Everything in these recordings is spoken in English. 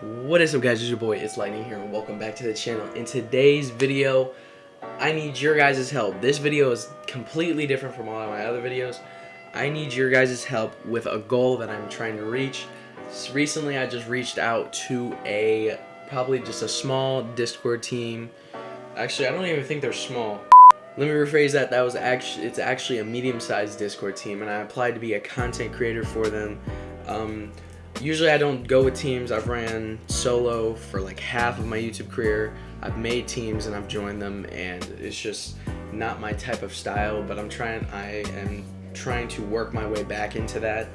What is up guys, it's your boy, it's Lightning here and welcome back to the channel. In today's video, I need your guys' help. This video is completely different from all of my other videos. I need your guys' help with a goal that I'm trying to reach. Recently I just reached out to a, probably just a small Discord team. Actually, I don't even think they're small. Let me rephrase that, that was actually, it's actually a medium-sized Discord team and I applied to be a content creator for them. Um, Usually I don't go with teams. I've ran solo for like half of my YouTube career. I've made teams and I've joined them and it's just not my type of style, but I'm trying, I am trying to work my way back into that.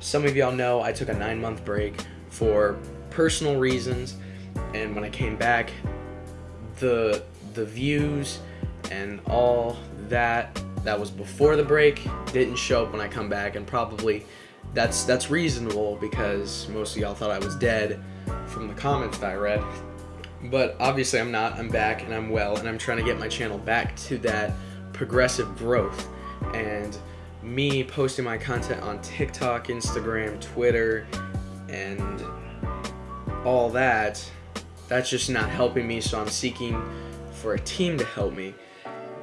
Some of y'all know I took a nine month break for personal reasons and when I came back, the, the views and all that that was before the break didn't show up when I come back and probably that's that's reasonable because most of y'all thought I was dead from the comments that I read. But obviously I'm not. I'm back and I'm well and I'm trying to get my channel back to that progressive growth. And me posting my content on TikTok, Instagram, Twitter, and all that, that's just not helping me. So I'm seeking for a team to help me.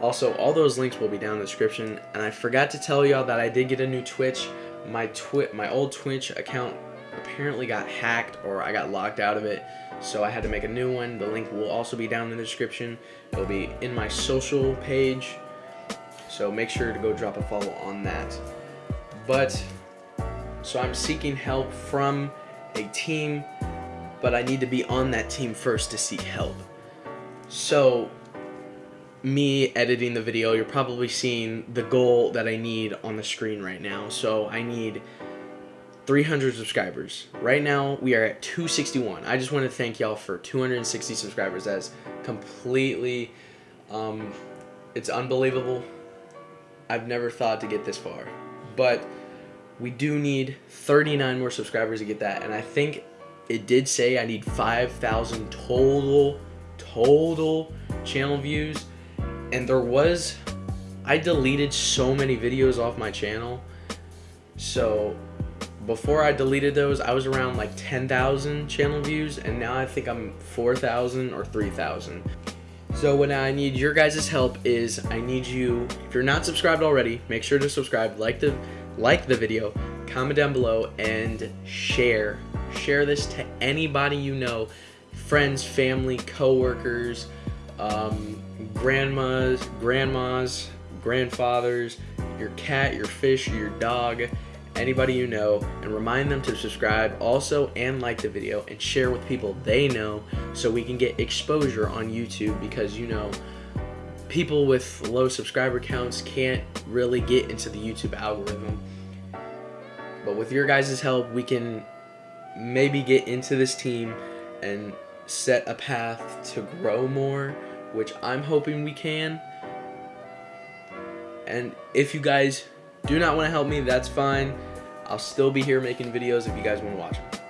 Also, all those links will be down in the description. And I forgot to tell y'all that I did get a new Twitch my twi my old Twitch account apparently got hacked or I got locked out of it so I had to make a new one. The link will also be down in the description. It'll be in my social page so make sure to go drop a follow on that. But so I'm seeking help from a team but I need to be on that team first to seek help. So me editing the video, you're probably seeing the goal that I need on the screen right now. So I need 300 subscribers. Right now, we are at 261. I just want to thank y'all for 260 subscribers. That's completely, um, it's unbelievable. I've never thought to get this far. But we do need 39 more subscribers to get that. And I think it did say I need 5,000 total, total channel views and there was I deleted so many videos off my channel. So before I deleted those I was around like 10,000 channel views and now I think I'm 4,000 or 3,000 so what I need your guys' help is I need you if you're not subscribed already make sure to subscribe like the like the video comment down below and share. Share this to anybody you know friends family co-workers um, grandmas, grandmas, grandfathers, your cat, your fish, your dog, anybody you know, and remind them to subscribe also and like the video and share with people they know so we can get exposure on YouTube because you know people with low subscriber counts can't really get into the YouTube algorithm. But with your guys' help, we can maybe get into this team and set a path to grow more which I'm hoping we can. And if you guys do not want to help me, that's fine. I'll still be here making videos if you guys want to watch them.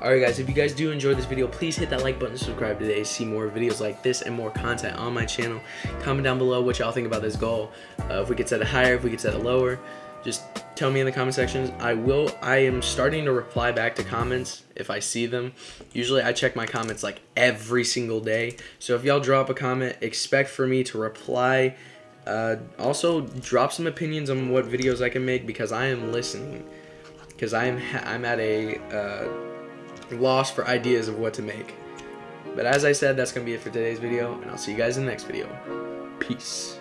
Alright guys, if you guys do enjoy this video, please hit that like button to subscribe today to see more videos like this and more content on my channel. Comment down below what y'all think about this goal. Uh, if we could set it higher, if we could set it lower. Just tell me in the comment sections. I will, I am starting to reply back to comments if I see them. Usually I check my comments like every single day. So if y'all drop a comment, expect for me to reply. Uh, also, drop some opinions on what videos I can make because I am listening. Because I am I'm at a uh, loss for ideas of what to make. But as I said, that's going to be it for today's video, and I'll see you guys in the next video. Peace.